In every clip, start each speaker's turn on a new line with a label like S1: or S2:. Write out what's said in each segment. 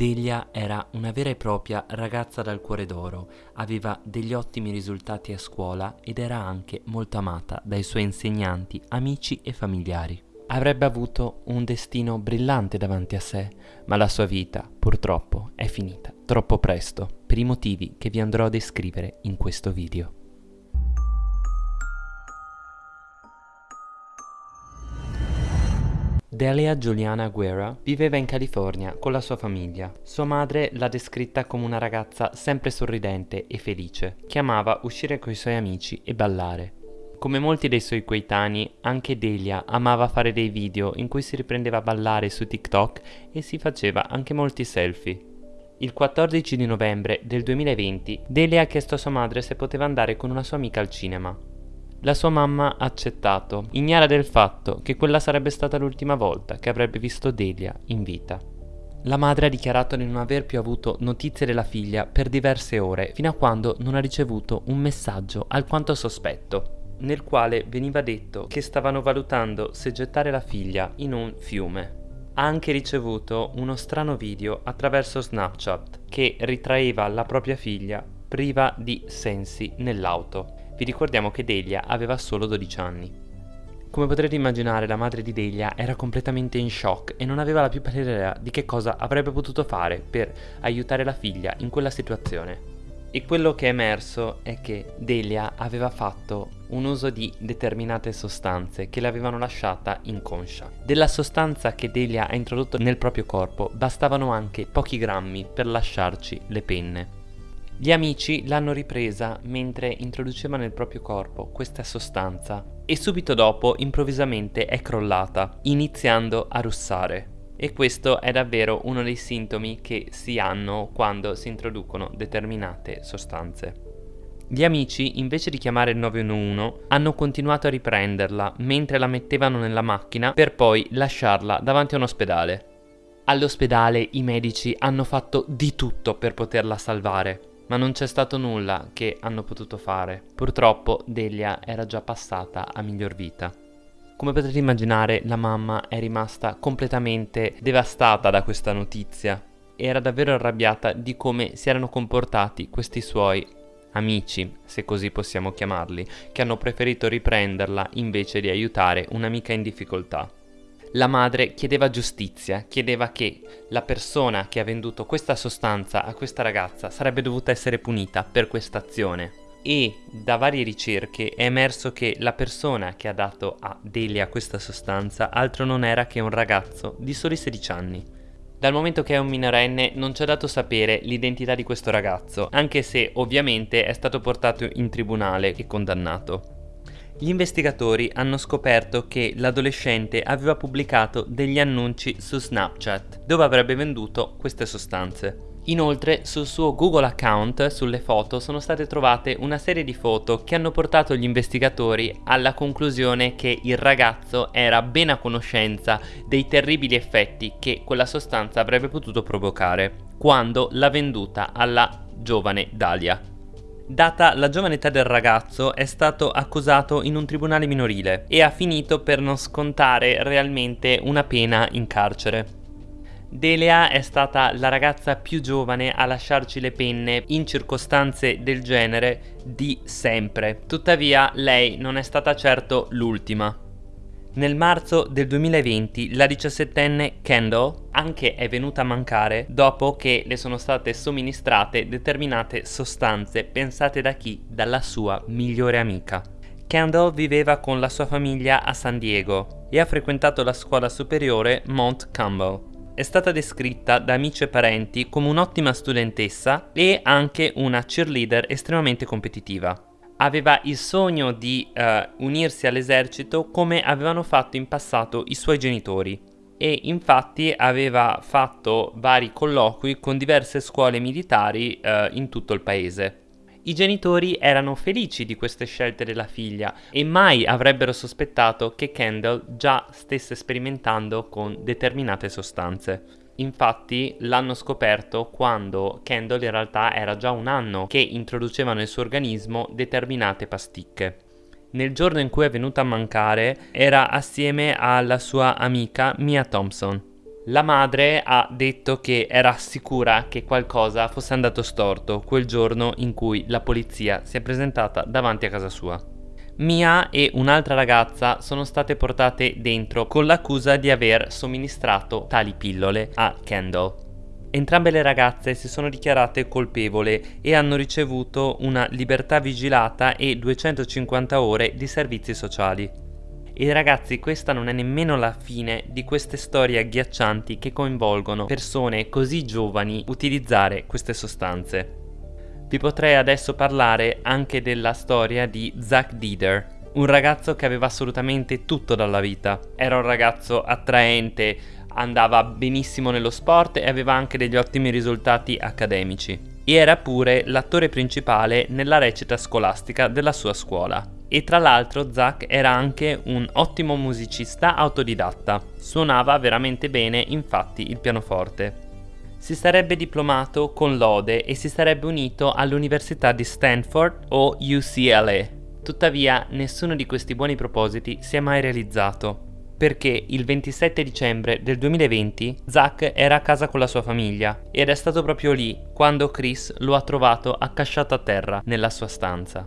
S1: Delia era una vera e propria ragazza dal cuore d'oro, aveva degli ottimi risultati a scuola ed era anche molto amata dai suoi insegnanti, amici e familiari. Avrebbe avuto un destino brillante davanti a sé, ma la sua vita purtroppo è finita troppo presto per i motivi che vi andrò a descrivere in questo video. Delia Giuliana Guerra viveva in California con la sua famiglia. Sua madre l'ha descritta come una ragazza sempre sorridente e felice, che amava uscire con i suoi amici e ballare. Come molti dei suoi coetanei, anche Delia amava fare dei video in cui si riprendeva a ballare su TikTok e si faceva anche molti selfie. Il 14 di novembre del 2020, Delia ha chiesto a sua madre se poteva andare con una sua amica al cinema. La sua mamma ha accettato, ignara del fatto che quella sarebbe stata l'ultima volta che avrebbe visto Delia in vita. La madre ha dichiarato di non aver più avuto notizie della figlia per diverse ore, fino a quando non ha ricevuto un messaggio alquanto sospetto, nel quale veniva detto che stavano valutando se gettare la figlia in un fiume. Ha anche ricevuto uno strano video attraverso Snapchat che ritraeva la propria figlia priva di sensi nell'auto. Vi ricordiamo che Delia aveva solo 12 anni. Come potrete immaginare la madre di Delia era completamente in shock e non aveva la più pallida idea di che cosa avrebbe potuto fare per aiutare la figlia in quella situazione. E quello che è emerso è che Delia aveva fatto un uso di determinate sostanze che l'avevano lasciata inconscia. Della sostanza che Delia ha introdotto nel proprio corpo bastavano anche pochi grammi per lasciarci le penne. Gli amici l'hanno ripresa mentre introduceva nel proprio corpo questa sostanza e subito dopo improvvisamente è crollata, iniziando a russare. E questo è davvero uno dei sintomi che si hanno quando si introducono determinate sostanze. Gli amici, invece di chiamare il 911, hanno continuato a riprenderla mentre la mettevano nella macchina per poi lasciarla davanti a un ospedale. All'ospedale i medici hanno fatto di tutto per poterla salvare, ma non c'è stato nulla che hanno potuto fare. Purtroppo Delia era già passata a miglior vita. Come potete immaginare, la mamma è rimasta completamente devastata da questa notizia. Era davvero arrabbiata di come si erano comportati questi suoi amici, se così possiamo chiamarli, che hanno preferito riprenderla invece di aiutare un'amica in difficoltà. La madre chiedeva giustizia, chiedeva che la persona che ha venduto questa sostanza a questa ragazza sarebbe dovuta essere punita per questa azione. E da varie ricerche è emerso che la persona che ha dato a Delia questa sostanza altro non era che un ragazzo di soli 16 anni. Dal momento che è un minorenne non ci è dato sapere l'identità di questo ragazzo, anche se ovviamente è stato portato in tribunale e condannato. Gli investigatori hanno scoperto che l'adolescente aveva pubblicato degli annunci su Snapchat dove avrebbe venduto queste sostanze. Inoltre sul suo Google account sulle foto sono state trovate una serie di foto che hanno portato gli investigatori alla conclusione che il ragazzo era ben a conoscenza dei terribili effetti che quella sostanza avrebbe potuto provocare quando l'ha venduta alla giovane Dalia. Data la giovane età del ragazzo, è stato accusato in un tribunale minorile e ha finito per non scontare realmente una pena in carcere. Delia è stata la ragazza più giovane a lasciarci le penne in circostanze del genere di sempre. Tuttavia lei non è stata certo l'ultima. Nel marzo del 2020 la 17enne Kendall anche è venuta a mancare dopo che le sono state somministrate determinate sostanze pensate da chi? Dalla sua migliore amica. Kendall viveva con la sua famiglia a San Diego e ha frequentato la scuola superiore Mount Campbell. È stata descritta da amici e parenti come un'ottima studentessa e anche una cheerleader estremamente competitiva aveva il sogno di uh, unirsi all'esercito come avevano fatto in passato i suoi genitori e infatti aveva fatto vari colloqui con diverse scuole militari uh, in tutto il paese. I genitori erano felici di queste scelte della figlia e mai avrebbero sospettato che Kendall già stesse sperimentando con determinate sostanze. Infatti l'hanno scoperto quando Kendall in realtà era già un anno che introduceva nel suo organismo determinate pasticche. Nel giorno in cui è venuta a mancare era assieme alla sua amica Mia Thompson. La madre ha detto che era sicura che qualcosa fosse andato storto quel giorno in cui la polizia si è presentata davanti a casa sua. Mia e un'altra ragazza sono state portate dentro con l'accusa di aver somministrato tali pillole a Kendall. Entrambe le ragazze si sono dichiarate colpevole e hanno ricevuto una libertà vigilata e 250 ore di servizi sociali. E ragazzi, questa non è nemmeno la fine di queste storie agghiaccianti che coinvolgono persone così giovani utilizzare queste sostanze. Vi potrei adesso parlare anche della storia di Zack Dieder, un ragazzo che aveva assolutamente tutto dalla vita. Era un ragazzo attraente, andava benissimo nello sport e aveva anche degli ottimi risultati accademici. E era pure l'attore principale nella recita scolastica della sua scuola. E tra l'altro Zack era anche un ottimo musicista autodidatta, suonava veramente bene infatti il pianoforte. Si sarebbe diplomato con lode e si sarebbe unito all'università di Stanford o UCLA. Tuttavia nessuno di questi buoni propositi si è mai realizzato, perché il 27 dicembre del 2020 Zack era a casa con la sua famiglia ed è stato proprio lì quando Chris lo ha trovato accasciato a terra nella sua stanza.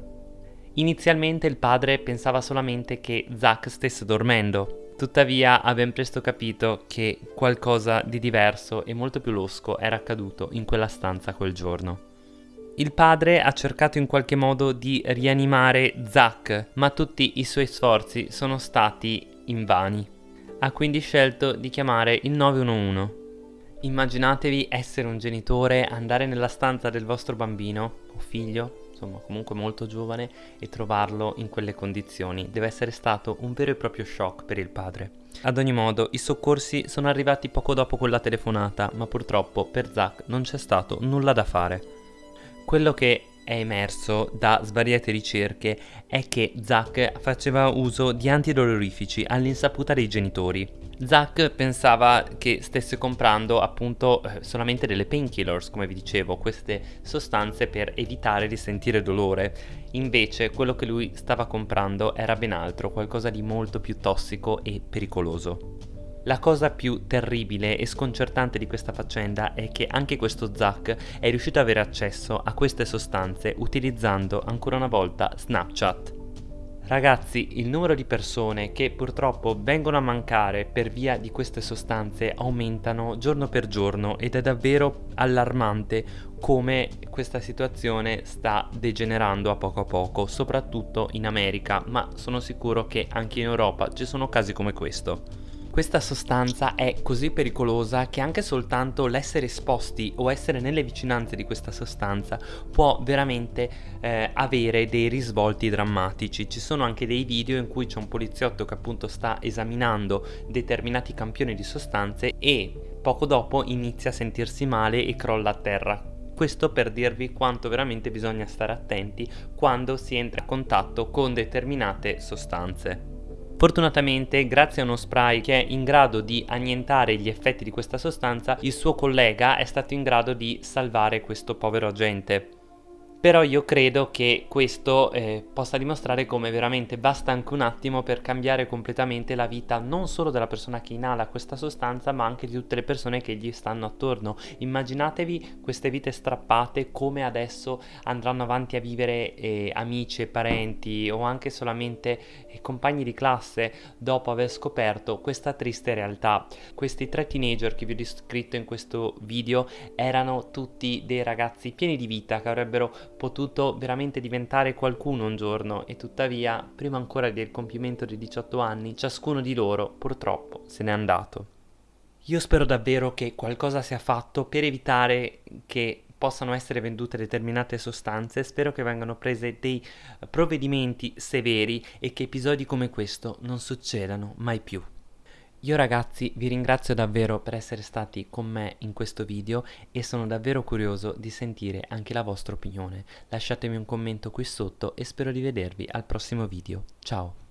S1: Inizialmente il padre pensava solamente che Zack stesse dormendo, tuttavia ha ben presto capito che qualcosa di diverso e molto più losco era accaduto in quella stanza quel giorno. Il padre ha cercato in qualche modo di rianimare Zack, ma tutti i suoi sforzi sono stati invani. Ha quindi scelto di chiamare il 911. Immaginatevi essere un genitore, andare nella stanza del vostro bambino o figlio insomma comunque molto giovane e trovarlo in quelle condizioni deve essere stato un vero e proprio shock per il padre. Ad ogni modo, i soccorsi sono arrivati poco dopo quella telefonata, ma purtroppo per Zack non c'è stato nulla da fare. Quello che è emerso da svariate ricerche è che Zack faceva uso di antidolorifici all'insaputa dei genitori. Zack pensava che stesse comprando appunto eh, solamente delle painkillers, come vi dicevo, queste sostanze per evitare di sentire dolore. Invece quello che lui stava comprando era ben altro, qualcosa di molto più tossico e pericoloso. La cosa più terribile e sconcertante di questa faccenda è che anche questo Zack è riuscito ad avere accesso a queste sostanze utilizzando ancora una volta Snapchat. Ragazzi, il numero di persone che purtroppo vengono a mancare per via di queste sostanze aumentano giorno per giorno ed è davvero allarmante come questa situazione sta degenerando a poco a poco, soprattutto in America, ma sono sicuro che anche in Europa ci sono casi come questo. Questa sostanza è così pericolosa che anche soltanto l'essere esposti o essere nelle vicinanze di questa sostanza può veramente eh, avere dei risvolti drammatici. Ci sono anche dei video in cui c'è un poliziotto che appunto sta esaminando determinati campioni di sostanze e poco dopo inizia a sentirsi male e crolla a terra. Questo per dirvi quanto veramente bisogna stare attenti quando si entra a contatto con determinate sostanze. Fortunatamente, grazie a uno spray che è in grado di annientare gli effetti di questa sostanza, il suo collega è stato in grado di salvare questo povero agente. Però io credo che questo eh, possa dimostrare come veramente basta anche un attimo per cambiare completamente la vita non solo della persona che inala questa sostanza ma anche di tutte le persone che gli stanno attorno. Immaginatevi queste vite strappate come adesso andranno avanti a vivere eh, amici parenti o anche solamente eh, compagni di classe dopo aver scoperto questa triste realtà. Questi tre teenager che vi ho descritto in questo video erano tutti dei ragazzi pieni di vita che avrebbero potuto veramente diventare qualcuno un giorno e tuttavia, prima ancora del compimento dei 18 anni, ciascuno di loro purtroppo se n'è andato. Io spero davvero che qualcosa sia fatto per evitare che possano essere vendute determinate sostanze, spero che vengano prese dei provvedimenti severi e che episodi come questo non succedano mai più. Io ragazzi vi ringrazio davvero per essere stati con me in questo video e sono davvero curioso di sentire anche la vostra opinione. Lasciatemi un commento qui sotto e spero di vedervi al prossimo video. Ciao!